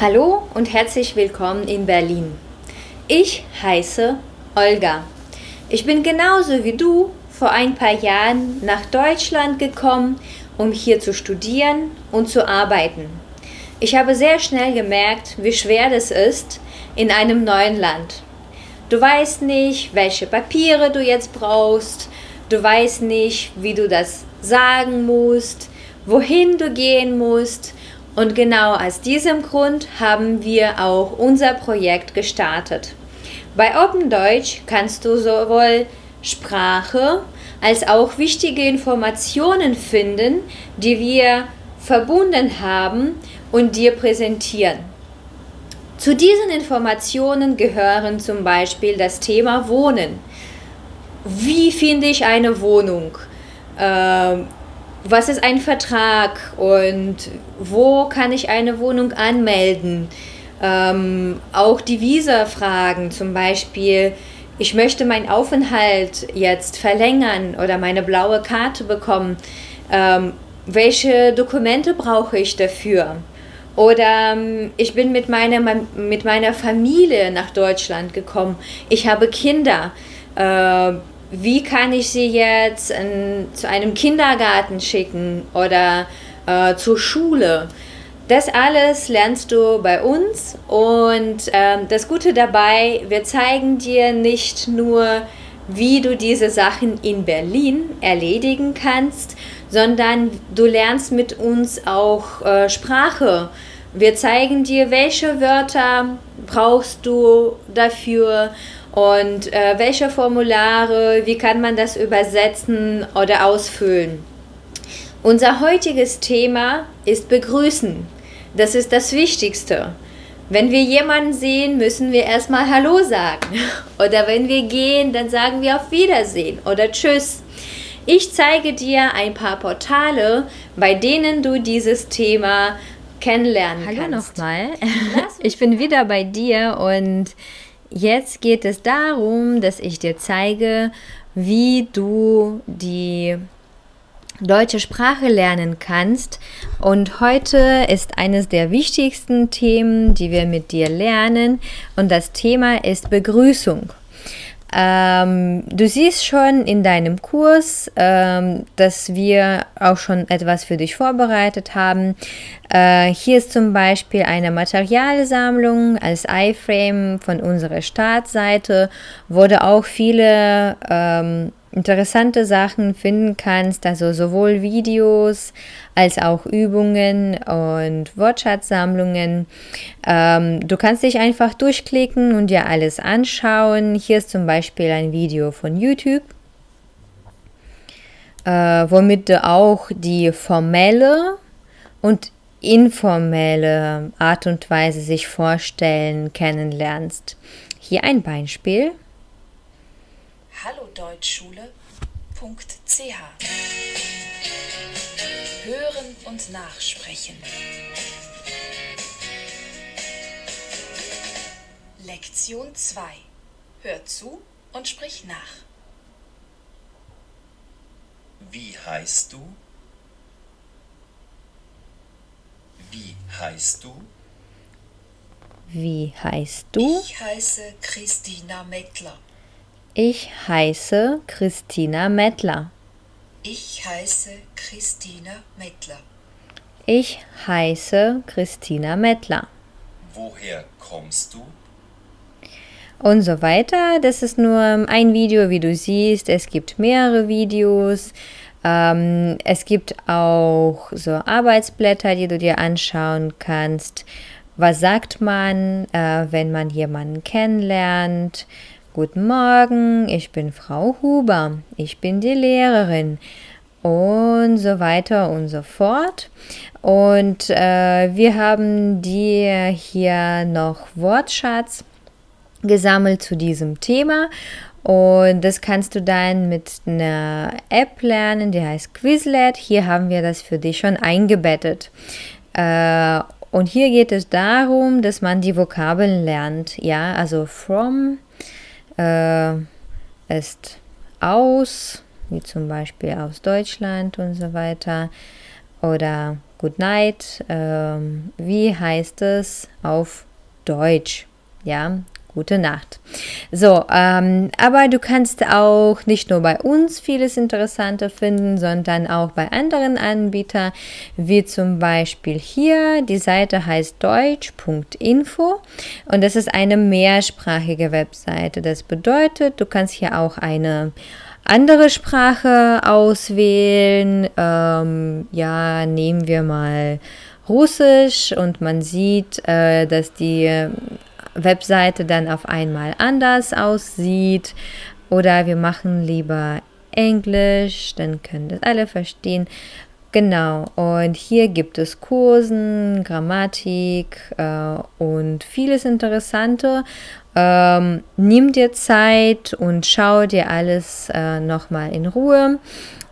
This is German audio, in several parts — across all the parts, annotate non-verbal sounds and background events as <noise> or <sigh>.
Hallo und herzlich willkommen in Berlin. Ich heiße Olga. Ich bin genauso wie du vor ein paar Jahren nach Deutschland gekommen, um hier zu studieren und zu arbeiten. Ich habe sehr schnell gemerkt, wie schwer das ist in einem neuen Land. Du weißt nicht, welche Papiere du jetzt brauchst, du weißt nicht, wie du das sagen musst, wohin du gehen musst und genau aus diesem Grund haben wir auch unser Projekt gestartet. Bei Open Deutsch kannst du sowohl Sprache als auch wichtige Informationen finden, die wir verbunden haben und dir präsentieren. Zu diesen Informationen gehören zum Beispiel das Thema Wohnen. Wie finde ich eine Wohnung? Ähm, was ist ein Vertrag und wo kann ich eine Wohnung anmelden? Ähm, auch die Visa-Fragen, zum Beispiel, ich möchte meinen Aufenthalt jetzt verlängern oder meine blaue Karte bekommen. Ähm, welche Dokumente brauche ich dafür? Oder ähm, ich bin mit meiner, mit meiner Familie nach Deutschland gekommen. Ich habe Kinder. Äh, wie kann ich sie jetzt in, zu einem Kindergarten schicken oder äh, zur Schule. Das alles lernst du bei uns und äh, das Gute dabei, wir zeigen dir nicht nur, wie du diese Sachen in Berlin erledigen kannst, sondern du lernst mit uns auch äh, Sprache. Wir zeigen dir, welche Wörter brauchst du dafür und äh, welche Formulare, wie kann man das übersetzen oder ausfüllen. Unser heutiges Thema ist Begrüßen. Das ist das Wichtigste. Wenn wir jemanden sehen, müssen wir erstmal Hallo sagen. <laughs> Oder wenn wir gehen, dann sagen wir auf Wiedersehen oder Tschüss. Ich zeige dir ein paar Portale, bei denen du dieses Thema kennenlernen Hallo kannst. Hallo nochmal. <laughs> Ich bin wieder bei dir und Jetzt geht es darum, dass ich dir zeige, wie du die deutsche Sprache lernen kannst. Und heute ist eines der wichtigsten Themen, die wir mit dir lernen. Und das Thema ist Begrüßung. Ähm, du siehst schon in deinem Kurs, ähm, dass wir auch schon etwas für dich vorbereitet haben. Äh, hier ist zum Beispiel eine Materialsammlung als iFrame von unserer Startseite, du auch viele ähm, interessante Sachen finden kannst, also sowohl Videos als auch Übungen und Wortschatzsammlungen. Ähm, du kannst dich einfach durchklicken und dir alles anschauen. Hier ist zum Beispiel ein Video von YouTube, äh, womit du auch die formelle und informelle Art und Weise sich vorstellen kennenlernst. Hier ein Beispiel hallodeutschschule.ch Hören und Nachsprechen. Lektion 2. Hör zu und sprich nach. Wie heißt du? Wie heißt du? Wie heißt du? Ich heiße Christina Mettler. Ich heiße Christina Mettler. Ich heiße Christina Mettler. Ich heiße Christina Mettler. Woher kommst du? Und so weiter. Das ist nur ein Video, wie du siehst. Es gibt mehrere Videos. Ähm, es gibt auch so Arbeitsblätter, die du dir anschauen kannst. Was sagt man, äh, wenn man jemanden kennenlernt? Guten Morgen, ich bin Frau Huber, ich bin die Lehrerin und so weiter und so fort. Und äh, wir haben dir hier noch Wortschatz gesammelt zu diesem Thema. Und das kannst du dann mit einer App lernen, die heißt Quizlet. Hier haben wir das für dich schon eingebettet. Äh, und hier geht es darum, dass man die Vokabeln lernt. Ja, also from äh, ist aus, wie zum Beispiel aus Deutschland und so weiter. Oder Good Night, ähm, wie heißt es auf Deutsch? Ja, gute Nacht. So, ähm, aber du kannst auch nicht nur bei uns vieles Interessante finden, sondern auch bei anderen Anbietern, wie zum Beispiel hier. Die Seite heißt deutsch.info und das ist eine mehrsprachige Webseite. Das bedeutet, du kannst hier auch eine andere Sprache auswählen. Ähm, ja, nehmen wir mal Russisch und man sieht, äh, dass die Webseite dann auf einmal anders aussieht. Oder wir machen lieber Englisch, dann können das alle verstehen. Genau, und hier gibt es Kursen, Grammatik äh, und vieles Interessante. Ähm, nimm dir Zeit und schau dir alles äh, nochmal in Ruhe.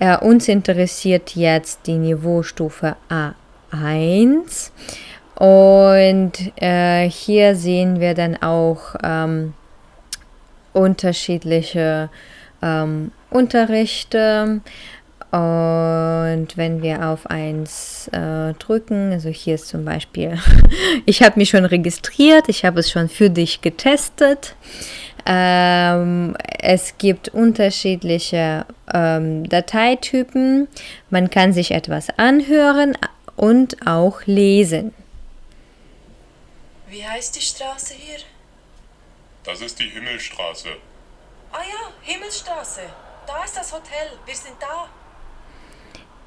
Äh, uns interessiert jetzt die Niveaustufe A1. Und äh, hier sehen wir dann auch ähm, unterschiedliche ähm, Unterrichte. Und wenn wir auf eins äh, drücken, also hier ist zum Beispiel, <laughs> ich habe mich schon registriert, ich habe es schon für dich getestet. Ähm, es gibt unterschiedliche ähm, Dateitypen. Man kann sich etwas anhören und auch lesen. Wie heißt die Straße hier? Das ist die Himmelstraße. Ah ja, Himmelstraße. Da ist das Hotel. Wir sind da.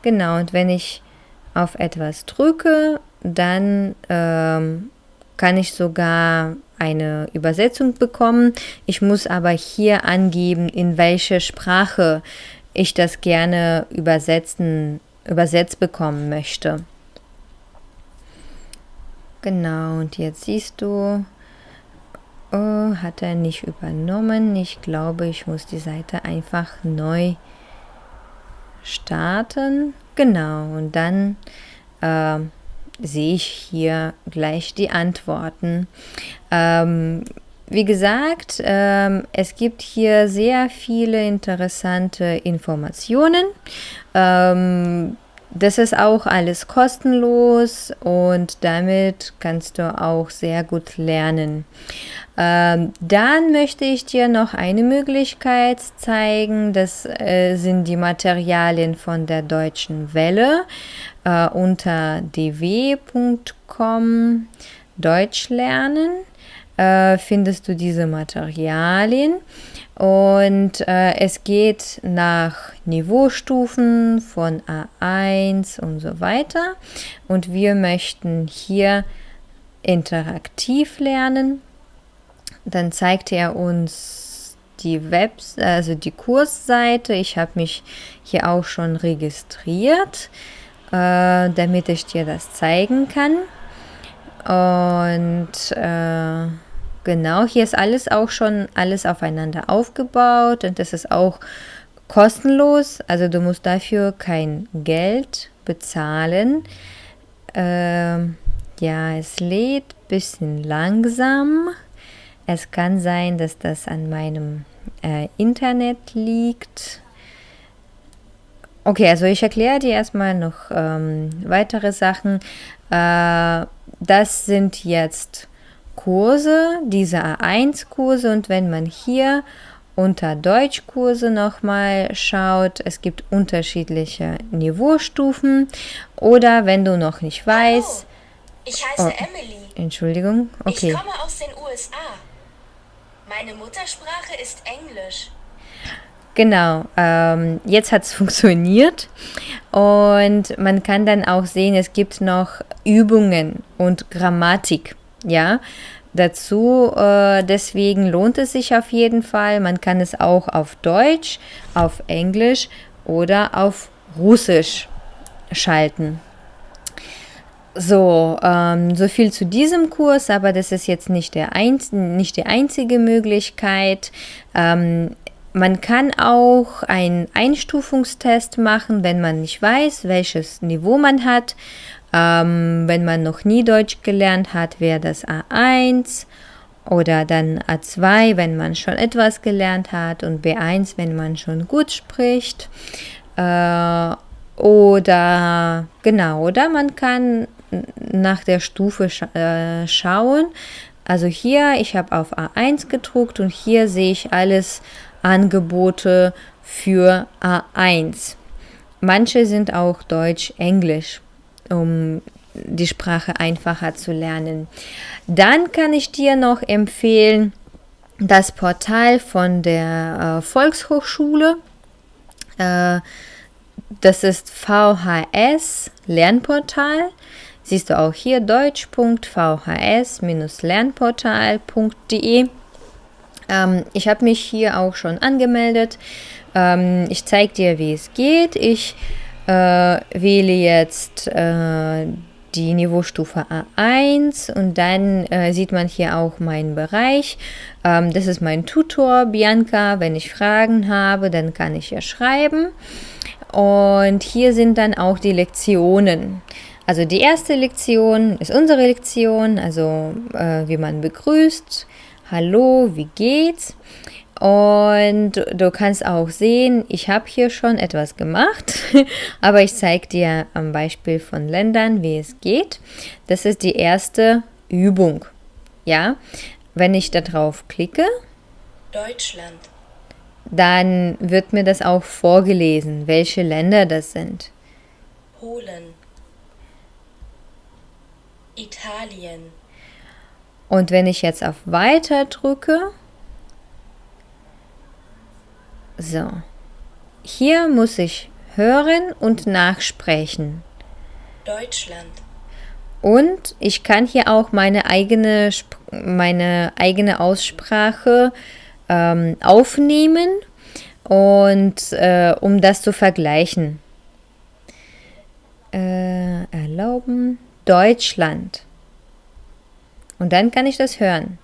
Genau, und wenn ich auf etwas drücke, dann ähm, kann ich sogar eine Übersetzung bekommen. Ich muss aber hier angeben, in welche Sprache ich das gerne übersetzen, übersetzt bekommen möchte. Genau, und jetzt siehst du, oh, hat er nicht übernommen. Ich glaube, ich muss die Seite einfach neu starten. Genau, und dann äh, sehe ich hier gleich die Antworten. Ähm, wie gesagt, ähm, es gibt hier sehr viele interessante Informationen. Ähm, das ist auch alles kostenlos und damit kannst du auch sehr gut lernen. Ähm, dann möchte ich dir noch eine Möglichkeit zeigen. Das äh, sind die Materialien von der Deutschen Welle äh, unter dw.com Deutsch lernen. Äh, findest du diese Materialien und äh, es geht nach Niveaustufen von A1 und so weiter. Und wir möchten hier interaktiv lernen. Dann zeigt er uns die Webs, also die Kursseite. Ich habe mich hier auch schon registriert, äh, damit ich dir das zeigen kann. Und äh, Genau, hier ist alles auch schon alles aufeinander aufgebaut und das ist auch kostenlos. Also du musst dafür kein Geld bezahlen. Ähm, ja, es lädt ein bisschen langsam. Es kann sein, dass das an meinem äh, Internet liegt. Okay, also ich erkläre dir erstmal noch ähm, weitere Sachen. Äh, das sind jetzt Kurse, diese A1-Kurse und wenn man hier unter Deutschkurse nochmal schaut, es gibt unterschiedliche Niveaustufen oder wenn du noch nicht weißt. Ich heiße oh, Emily. Entschuldigung, okay. Ich komme aus den USA. Meine Muttersprache ist Englisch. Genau, ähm, jetzt hat es <laughs> funktioniert und man kann dann auch sehen, es gibt noch Übungen und Grammatik. Ja, dazu. Äh, deswegen lohnt es sich auf jeden Fall. Man kann es auch auf Deutsch, auf Englisch oder auf Russisch schalten. So, ähm, so viel zu diesem Kurs, aber das ist jetzt nicht, der einz nicht die einzige Möglichkeit. Ähm, man kann auch einen Einstufungstest machen, wenn man nicht weiß, welches Niveau man hat. Ähm, wenn man noch nie Deutsch gelernt hat, wäre das A1 oder dann A2, wenn man schon etwas gelernt hat und B1, wenn man schon gut spricht. Äh, oder genau, oder man kann nach der Stufe scha äh, schauen. Also hier, ich habe auf A1 gedruckt und hier sehe ich alles Angebote für A1. Manche sind auch Deutsch-Englisch, um die Sprache einfacher zu lernen. Dann kann ich dir noch empfehlen das Portal von der äh, Volkshochschule. Äh, das ist VHS Lernportal. Siehst du auch hier deutsch.vhs-lernportal.de. Ähm, ich habe mich hier auch schon angemeldet. Ähm, ich zeige dir, wie es geht. Ich äh, wähle jetzt äh, die Niveaustufe A1 und dann äh, sieht man hier auch meinen Bereich. Ähm, das ist mein Tutor Bianca. Wenn ich Fragen habe, dann kann ich ja schreiben. Und hier sind dann auch die Lektionen. Also die erste Lektion ist unsere Lektion, also äh, wie man begrüßt. Hallo, wie geht's? Und du kannst auch sehen, ich habe hier schon etwas gemacht, <laughs> aber ich zeige dir am Beispiel von Ländern, wie es geht. Das ist die erste Übung. Ja, wenn ich darauf klicke, Deutschland, dann wird mir das auch vorgelesen, welche Länder das sind. Polen, Italien, Und wenn ich jetzt auf Weiter drücke, so, hier muss ich hören und nachsprechen. Deutschland, Und ich kann hier auch meine eigene, meine eigene Aussprache ähm, aufnehmen und äh, um das zu vergleichen. Äh, erlauben Deutschland. Und dann kann ich das hören.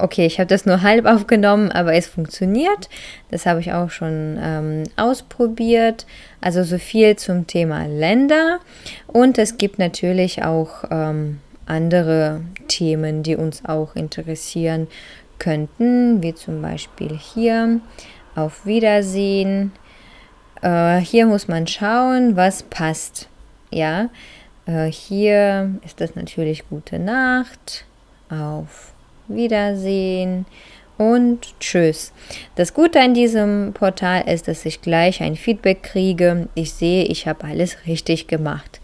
Okay, ich habe das nur halb aufgenommen, aber es funktioniert. Das habe ich auch schon ähm, ausprobiert. Also so viel zum Thema Länder. Und es gibt natürlich auch ähm, andere Themen, die uns auch interessieren könnten, wie zum Beispiel hier auf Wiedersehen. Äh, hier muss man schauen, was passt. Ja, äh, hier ist das natürlich gute Nacht. Auf Wiedersehen und tschüss. Das Gute an diesem Portal ist, dass ich gleich ein Feedback kriege. Ich sehe, ich habe alles richtig gemacht.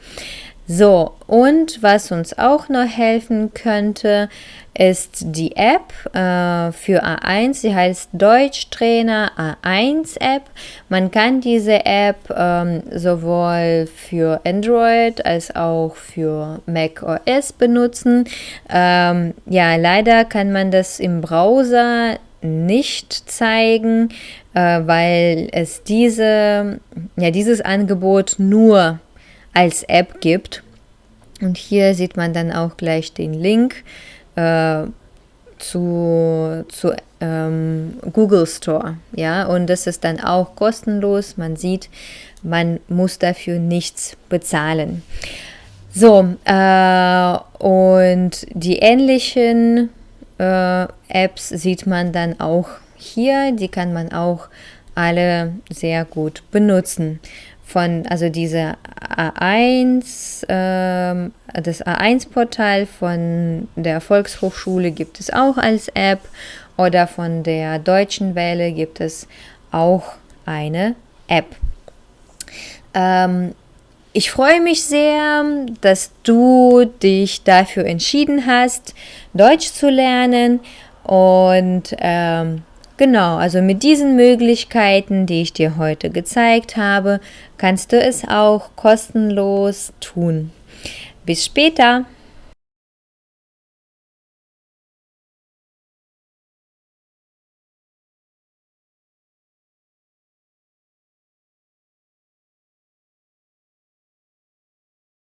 So, und was uns auch noch helfen könnte, ist die App äh, für A1. Sie heißt Deutschtrainer A1 App. Man kann diese App ähm, sowohl für Android als auch für Mac OS benutzen. Ähm, ja, leider kann man das im Browser nicht zeigen, äh, weil es diese, ja, dieses Angebot nur als App gibt. Und hier sieht man dann auch gleich den Link äh, zu, zu ähm, Google Store. Ja, und das ist dann auch kostenlos. Man sieht, man muss dafür nichts bezahlen. So, äh, und die ähnlichen äh, Apps sieht man dann auch hier. Die kann man auch alle sehr gut benutzen von, also diese A1, ähm, das A1-Portal von der Volkshochschule gibt es auch als App oder von der Deutschen Welle gibt es auch eine App. Ähm, ich freue mich sehr, dass du dich dafür entschieden hast, Deutsch zu lernen und ähm, Genau, also mit diesen Möglichkeiten, die ich dir heute gezeigt habe, kannst du es auch kostenlos tun. Bis später!